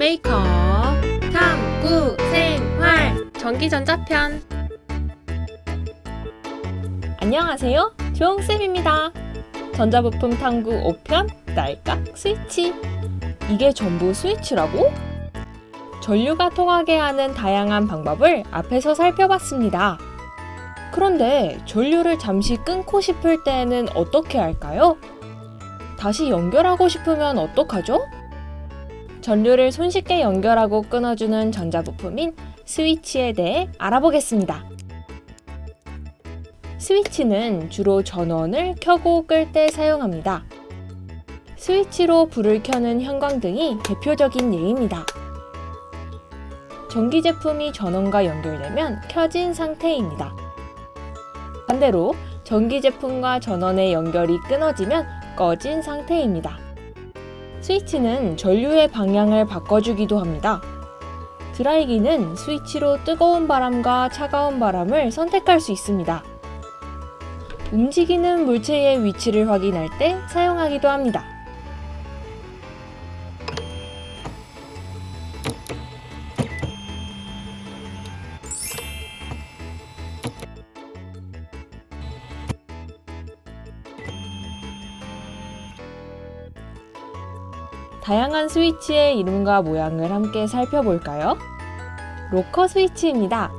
메이커 탐구 생활 전기전자편 안녕하세요. 조홍쌤입니다. 전자부품 탐구 5편 딸깍 스위치. 이게 전부 스위치라고? 전류가 통하게 하는 다양한 방법을 앞에서 살펴봤습니다. 그런데 전류를 잠시 끊고 싶을 때는 어떻게 할까요? 다시 연결하고 싶으면 어떡하죠? 전류를 손쉽게 연결하고 끊어주는 전자부품인 스위치에 대해 알아보겠습니다. 스위치는 주로 전원을 켜고 끌 때 사용합니다. 스위치로 불을 켜는 형광등이 대표적인 예입니다. 전기 제품이 전원과 연결되면 켜진 상태입니다. 반대로 전기 제품과 전원의 연결이 끊어지면 꺼진 상태입니다. 스위치는 전류의 방향을 바꿔주기도 합니다. 드라이기는 스위치로 뜨거운 바람과 차가운 바람을 선택할 수 있습니다. 움직이는 물체의 위치를 확인할 때 사용하기도 합니다. 다양한 스위치의 이름과 모양을 함께 살펴볼까요? 로커 스위치입니다.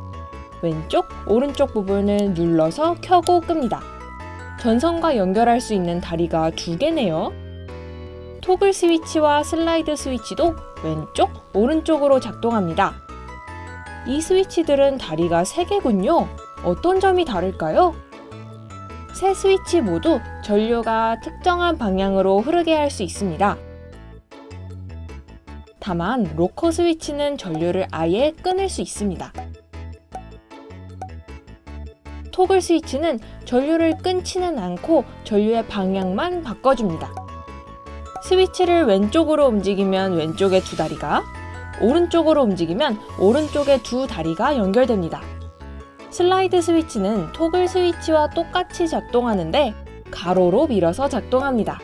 왼쪽, 오른쪽 부분을 눌러서 켜고 끕니다. 전선과 연결할 수 있는 다리가 두 개네요. 토글 스위치와 슬라이드 스위치도 왼쪽, 오른쪽으로 작동합니다. 이 스위치들은 다리가 3개군요. 어떤 점이 다를까요? 세 스위치 모두 전류가 특정한 방향으로 흐르게 할 수 있습니다. 다만 로커 스위치는 전류를 아예 끊을 수 있습니다. 토글 스위치는 전류를 끊지는 않고 전류의 방향만 바꿔줍니다. 스위치를 왼쪽으로 움직이면 왼쪽의 두 다리가, 오른쪽으로 움직이면 오른쪽의 두 다리가 연결됩니다. 슬라이드 스위치는 토글 스위치와 똑같이 작동하는데 가로로 밀어서 작동합니다.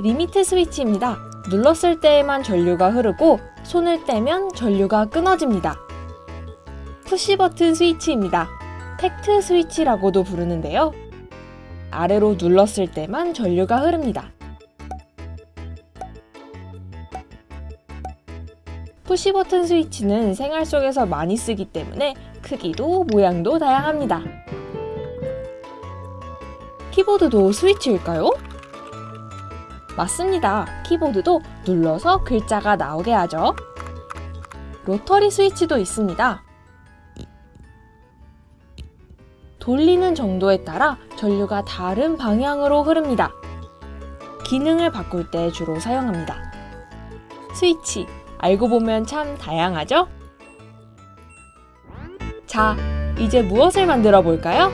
리미트 스위치입니다. 눌렀을 때에만 전류가 흐르고 손을 떼면 전류가 끊어집니다. 푸시 버튼 스위치입니다. tact 스위치라고도 부르는데요. 아래로 눌렀을 때만 전류가 흐릅니다. 푸시 버튼 스위치는 생활 속에서 많이 쓰기 때문에 크기도 모양도 다양합니다. 키보드도 스위치일까요? 맞습니다. 키보드도 눌러서 글자가 나오게 하죠. 로터리 스위치도 있습니다. 돌리는 정도에 따라 전류가 다른 방향으로 흐릅니다. 기능을 바꿀 때 주로 사용합니다. 스위치, 알고 보면 참 다양하죠? 자, 이제 무엇을 만들어 볼까요?